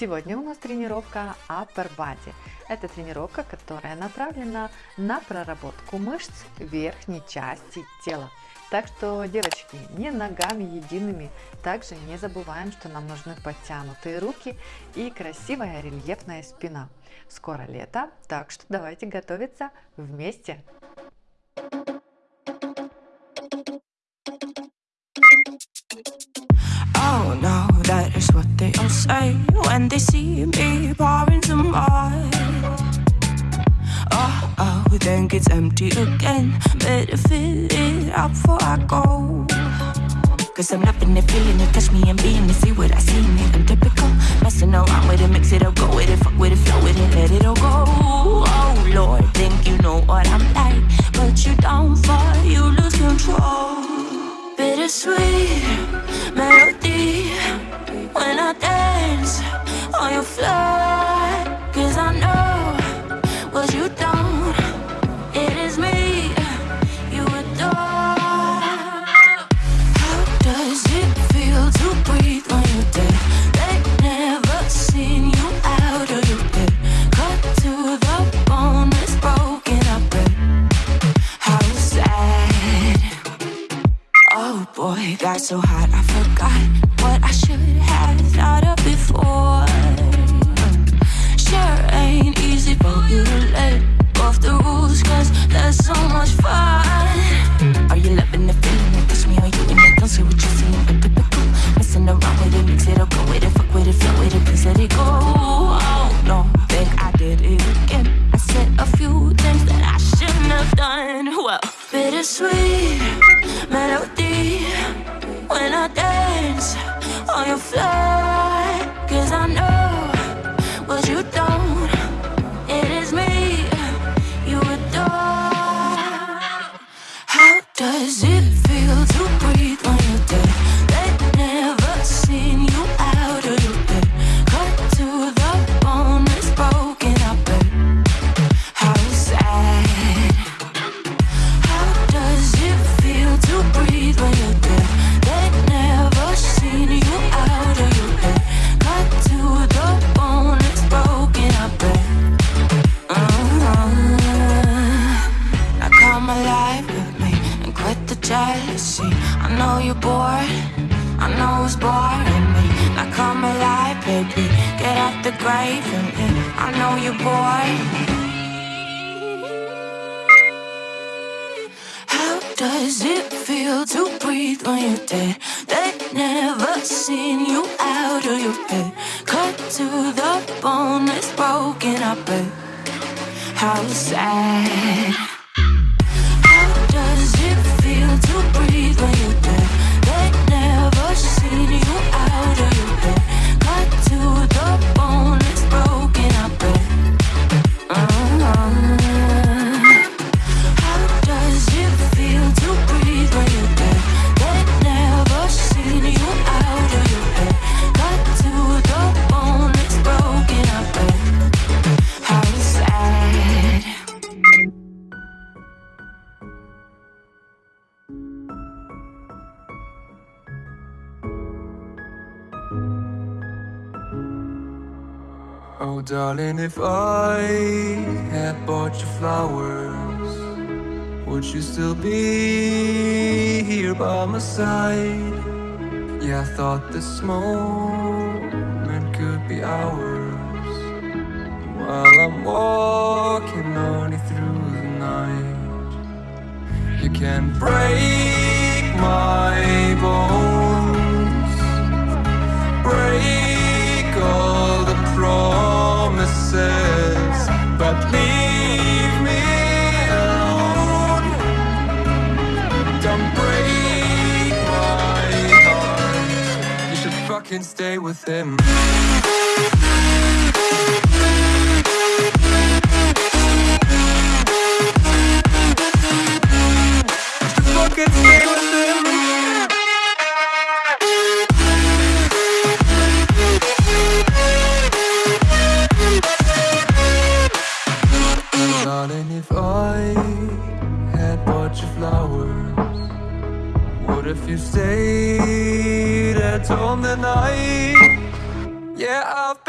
Сегодня у нас тренировка Upper Body. Это тренировка, которая направлена на проработку мышц верхней части тела. Так что, девочки, не ногами едиными. Также не забываем, что нам нужны подтянутые руки и красивая рельефная спина. Скоро лето, так что давайте готовиться вместе. They all say oh, when they see me pouring some wine. Oh, oh, then gets empty again. Better fill it up before I go. Cause I'm loving it, feeling it, touch me and being it, see what I see in it. I'm typical, messing around with it, mix it up, go with it, fuck with it, flow with it, let it all go. Oh Lord, think you know what I'm like, but you don't fall, you lose control. Bittersweet melody when I dance on your floor. Cause I know what you don't. It is me you adore. How does it feel to breathe when you're dead? They never seen you out of your bed. Cut to the bone, it's broken up. How sad. Oh boy, got so hot I forgot so much fun. Are you loving the feeling it? Push me on you and it, don't say what you're typical. Messing around with it, mix it, the grave and. I know you boy. How does it feel to breathe when you're dead? They never seen you out of your bed. Cut to the bone, it's broken up. How sad. Darling, if I had bought you flowers, would you still be here by my side? Yeah, I thought this moment could be ours. While I'm walking on you through the night, you can break my bones fucking stay with him. Fucking stay with home tonight? Yeah, Yeah, I've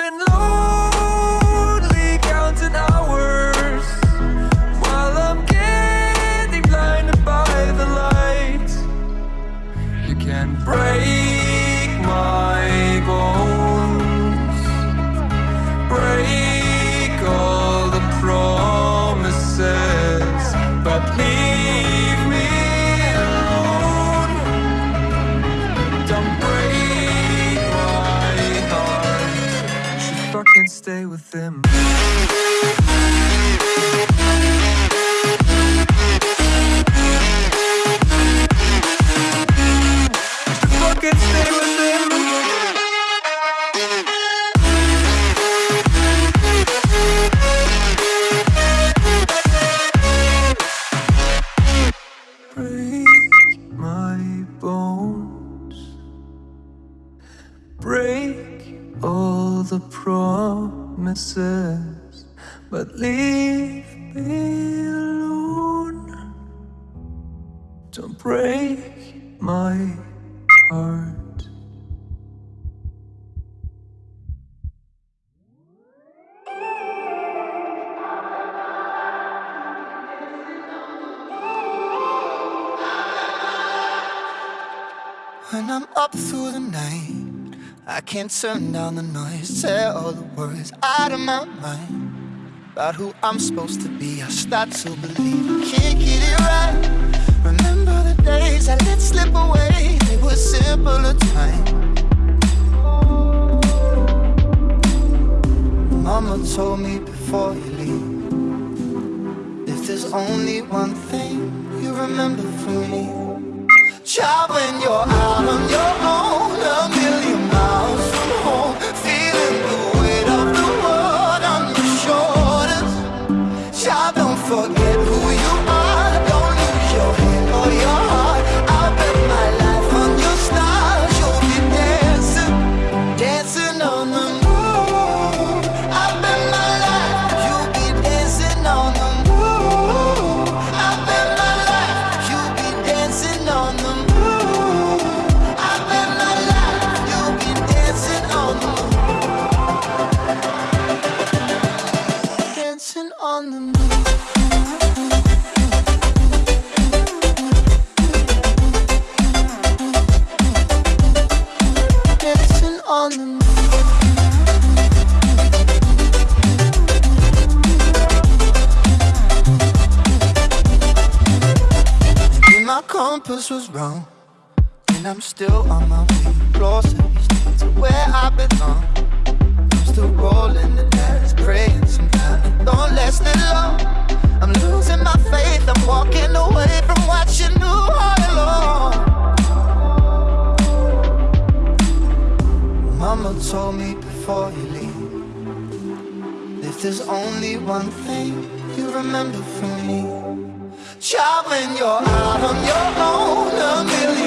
with him. My heart. When I'm up through the night, I can't turn down the noise. Tear all the words out of my mind about who I'm supposed to be. I start to believe I can't get it right. Remember days I let slip away, they were simpler times. Mama told me before you leave, if there's only one thing you remember from me. Child, when you're out on your own, and I'm still on my way closer to where I belong. I'm still rolling the dice, praying sometimes it don't last that long. I'm losing my faith, I'm walking away from what you knew all along. Mama told me before you leave, if there's only one thing you remember from me. Child, when you're out on your own, a million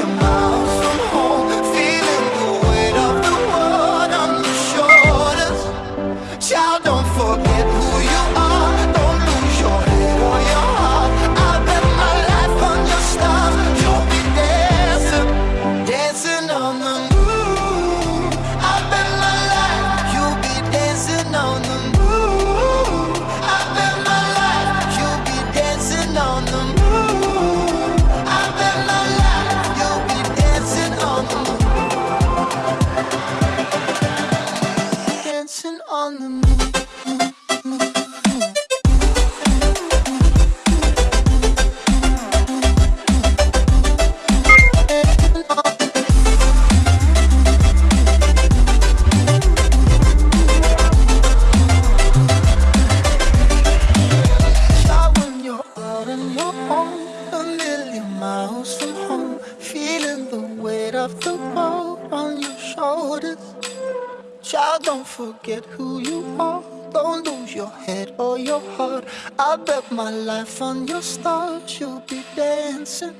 I bet my life on your stars. You'll be dancing,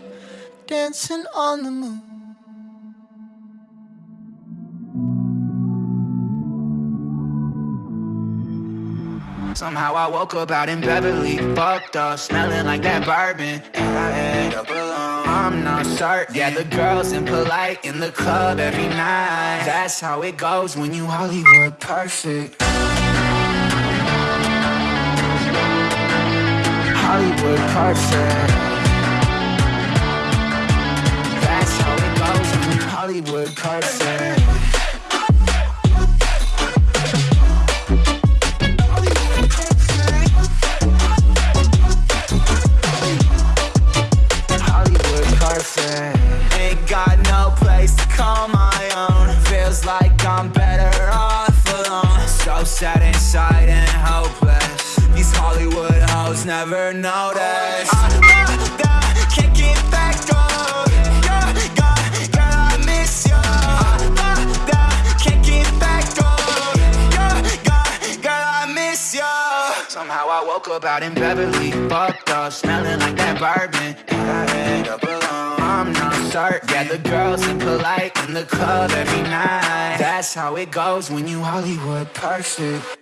dancing on the moon. Somehow I woke up out in Beverly, fucked up, smelling like that bourbon. And I end up alone. I'm not certain. Yeah, the girls impolite in the club every night. That's how it goes when you Hollywood perfect. Hollywood perfect. That's how it goes Hollywood perfect. Up out in Beverly, fucked up, smelling like that bourbon. And I end up alone. I'm not certain. Yeah, the girls polite in the club every night. That's how it goes when you Hollywood perfect.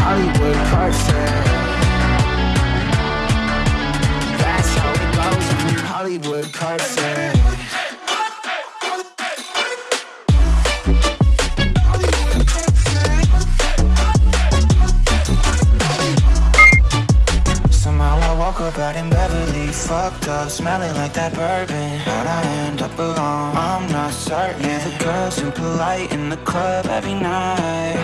Hollywood perfect. That's how it goes when you Hollywood perfect. Fucked up, smelling like that bourbon. How'd I end up alone? I'm not certain. Yeah, the girls impolite in the club every night.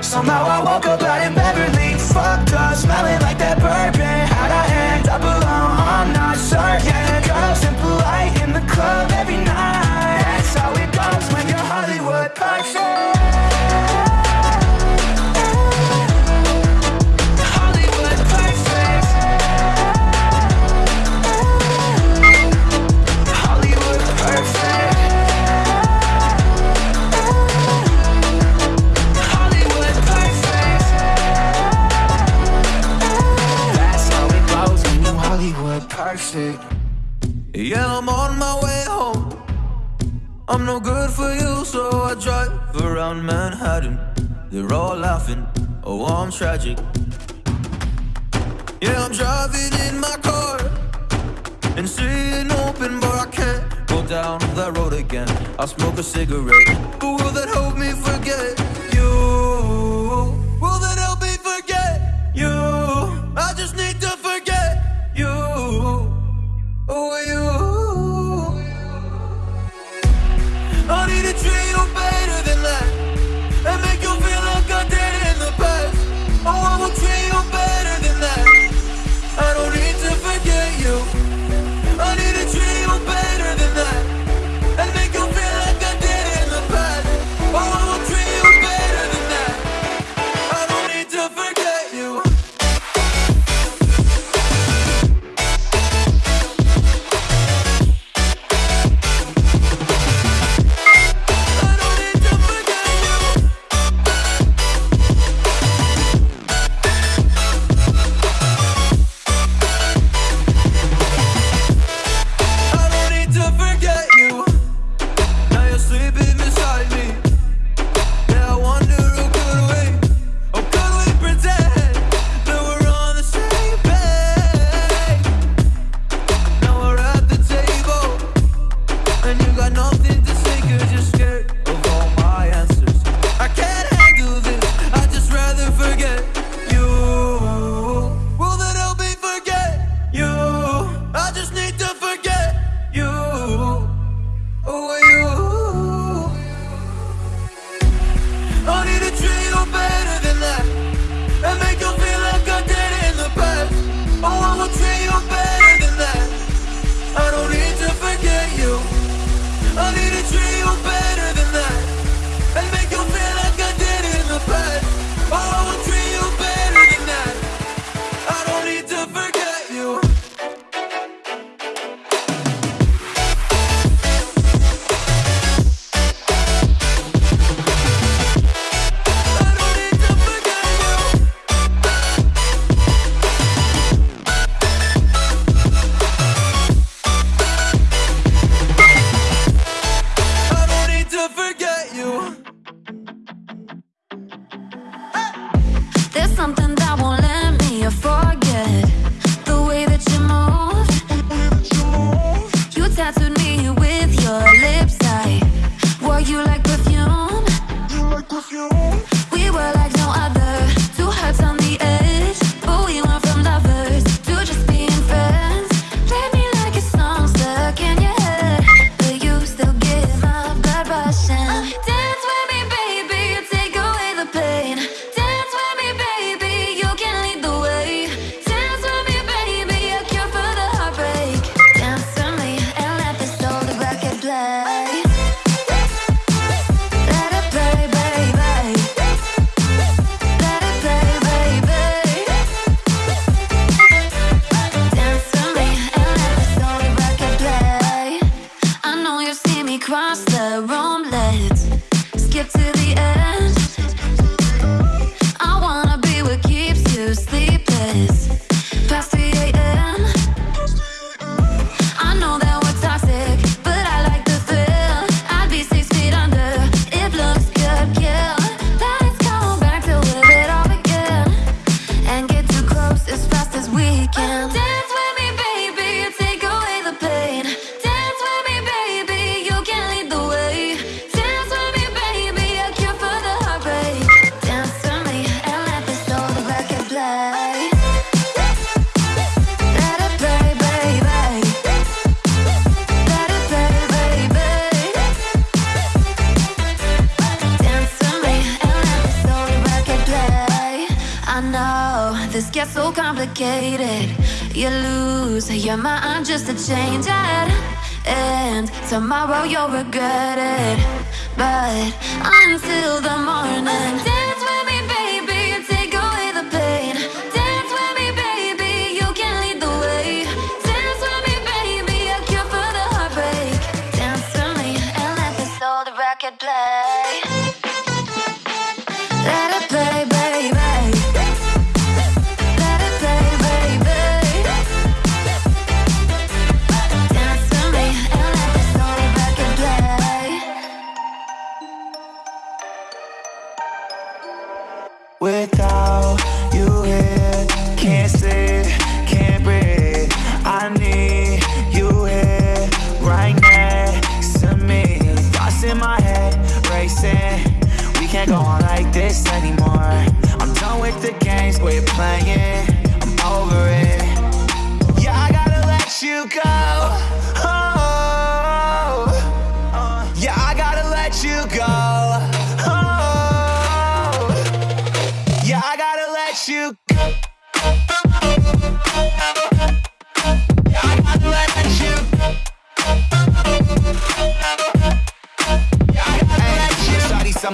Somehow I woke up out in Beverly, fucked up, smelling like that bourbon. How'd I end up alone? I'm not certain. Yeah, the girls impolite in the club every night. That's how it goes when you're Hollywood perfect. I'm no good for you, so I drive around Manhattan. They're all laughing, oh, I'm tragic. Yeah, I'm driving in my car and seeing open, but I can't go down that road again. I'll smoke a cigarette, but will that help me forget so complicated. You lose your mind just to change it. And tomorrow you'll regret it. But until the morning,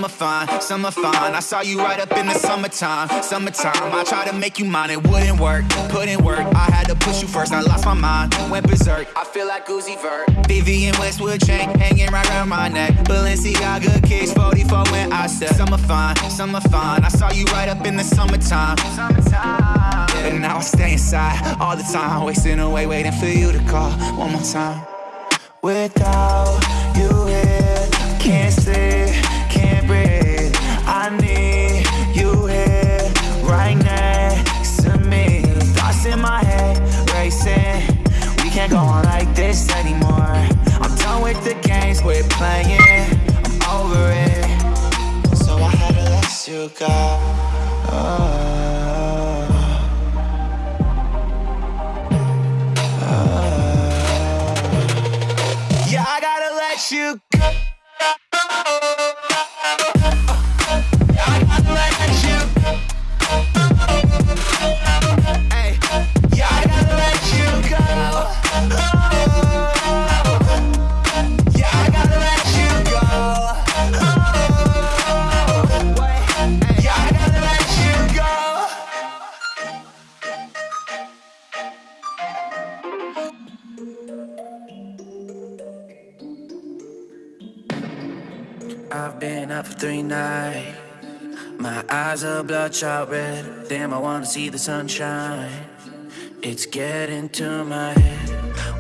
Shawty, summer fine, summer fine. I saw you right up in the summertime, summertime. I tried to make you mine, it wouldn't work. In work, I had to push you first. I lost my mind, went berserk. I feel like Uzi Vert. Vivienne Westwood chain hanging right around my neck. Balenciaga kicks 44 when I said summer fine, summer fine. I saw you right up in the summertime, summertime. But now I stay inside all the time, wasting away waiting for you to call one more time. Without you here, can't we're playing. I'm over it. So I had to let you go. Oh. Yeah, I gotta let you go. Nights. My eyes are bloodshot red. Damn, I wanna see the sunshine. It's getting to my head.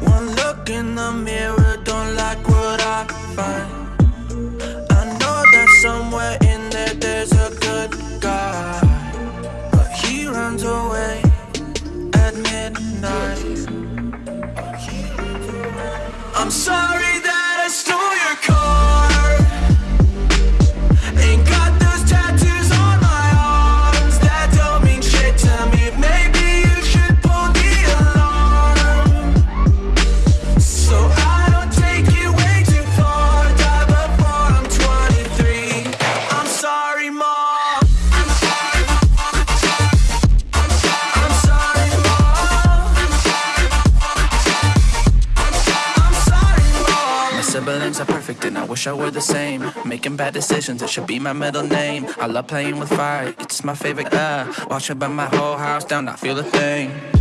One look in the mirror, don't like what I find. Siblings are perfect and I wish I were the same. Making bad decisions, it should be my middle name. I love playing with fire, it's my favorite. Uh, watch it burn my whole house down, not feel a thing.